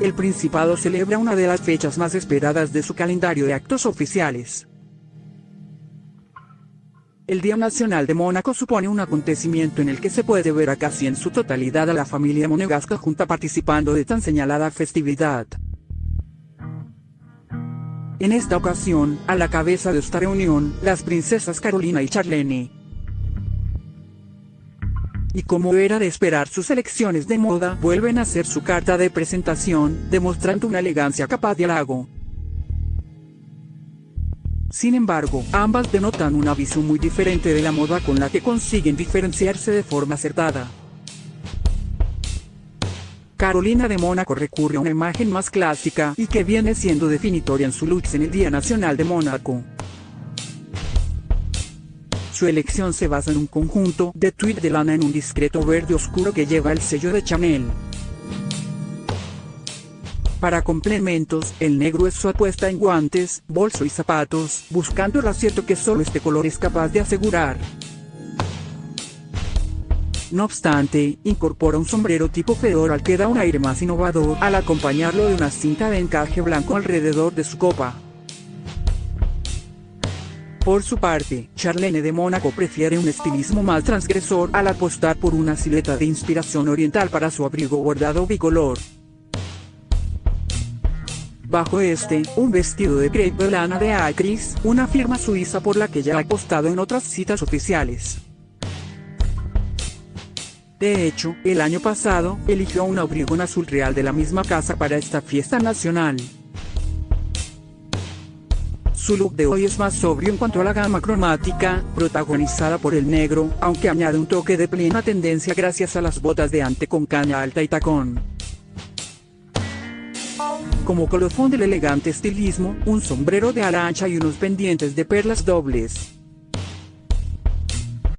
el Principado celebra una de las fechas más esperadas de su calendario de actos oficiales. El Día Nacional de Mónaco supone un acontecimiento en el que se puede ver a casi en su totalidad a la familia monegasca junta participando de tan señalada festividad. En esta ocasión, a la cabeza de esta reunión, las princesas Carolina y Charlene. Y como era de esperar sus elecciones de moda, vuelven a hacer su carta de presentación, demostrando una elegancia capaz de halago. Sin embargo, ambas denotan una visión muy diferente de la moda con la que consiguen diferenciarse de forma acertada. Carolina de Mónaco recurre a una imagen más clásica y que viene siendo definitoria en su looks en el Día Nacional de Mónaco. Su elección se basa en un conjunto de tweed de lana en un discreto verde oscuro que lleva el sello de Chanel. Para complementos, el negro es su apuesta en guantes, bolso y zapatos, buscando el acierto que solo este color es capaz de asegurar. No obstante, incorpora un sombrero tipo fedora al que da un aire más innovador al acompañarlo de una cinta de encaje blanco alrededor de su copa. Por su parte, Charlene de Mónaco prefiere un estilismo más transgresor al apostar por una silueta de inspiración oriental para su abrigo bordado bicolor. Bajo este, un vestido de crepe lana de Acris, una firma suiza por la que ya ha apostado en otras citas oficiales. De hecho, el año pasado, eligió un abrigo en azul real de la misma casa para esta fiesta nacional. Su look de hoy es más sobrio en cuanto a la gama cromática, protagonizada por el negro, aunque añade un toque de plena tendencia gracias a las botas de ante con caña alta y tacón. Como colofón del elegante estilismo, un sombrero de ala ancha y unos pendientes de perlas dobles.